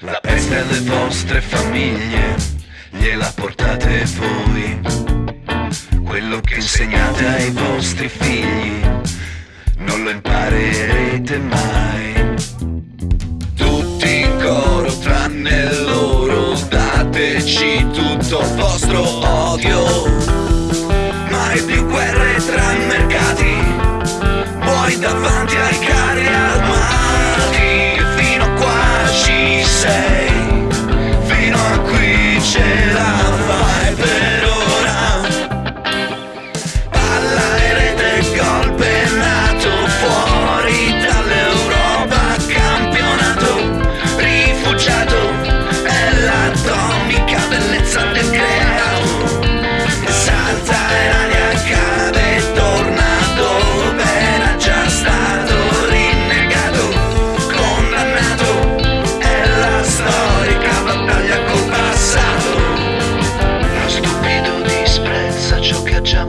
La peste alle vostre famiglie gliela portate voi. Quello che insegnate ai vostri figli non lo imparerete mai. Tutti in coro tranne loro, dateci tutto il vostro odio. Mai più guerre tra mercati, voi davanti ai carri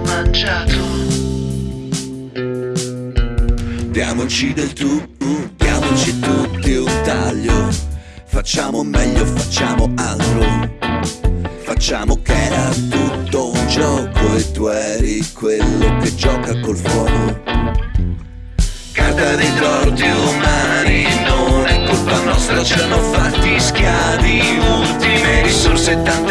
mangiato. Diamoci del tu, diamoci tutti un taglio. Facciamo meglio, facciamo altro. Facciamo che era tutto un gioco e tu eri quello che gioca col fuoco. Carta dei torti umani, non è colpa nostra, ci hanno fatti schiavi. Ultime risorse, tante